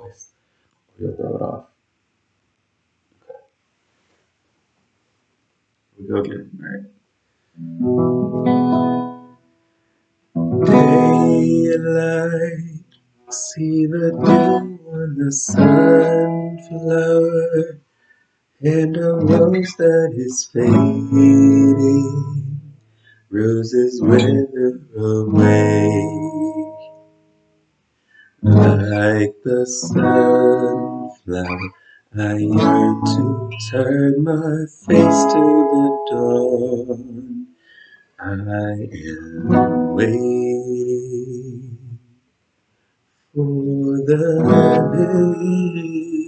place, you'll throw it off. Okay. We go again, alright? Daylight, see the dew on the sunflower, and a rose that is fading, roses wither away. Like the sunflower, I yearn to turn my face to the dawn. I am waiting for the lily.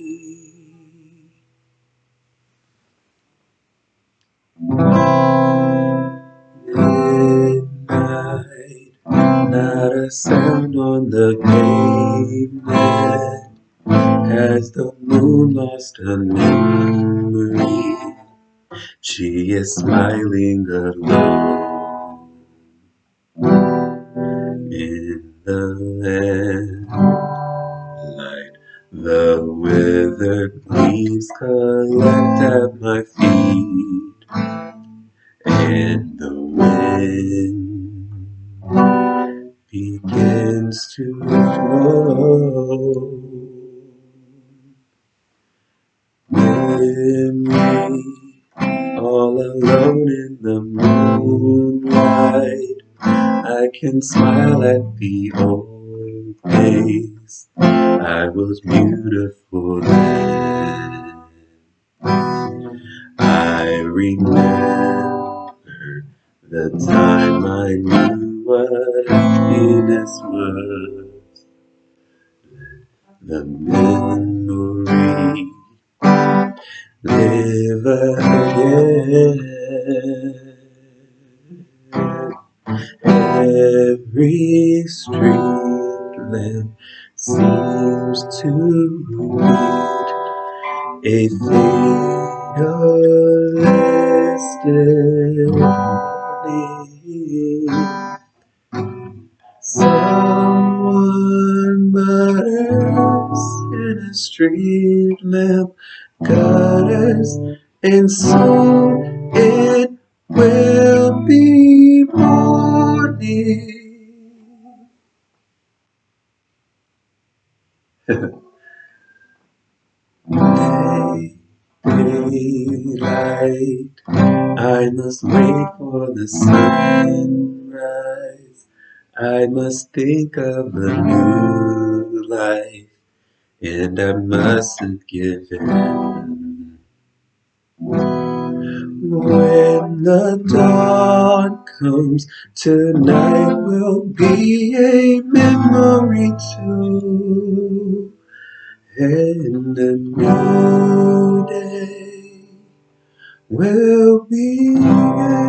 On the pavement. Has the moon lost her memory? She is smiling alone in the lamplight. The withered leaves collect at my feet, and the wind to blow. Memory, all alone in the moonlight, I can smile at the old days. I was beautiful then. I remember the time I knew what happiness was. The memory live again. Every street lamp seems to need a fatalistic destiny. Us in a street lamp gutters, and soon it will be morning. Day, daylight, I must wait for the sunrise. I must think of the new life, and I mustn't give in. When the dawn comes, tonight will be a memory too. And a new day will begin.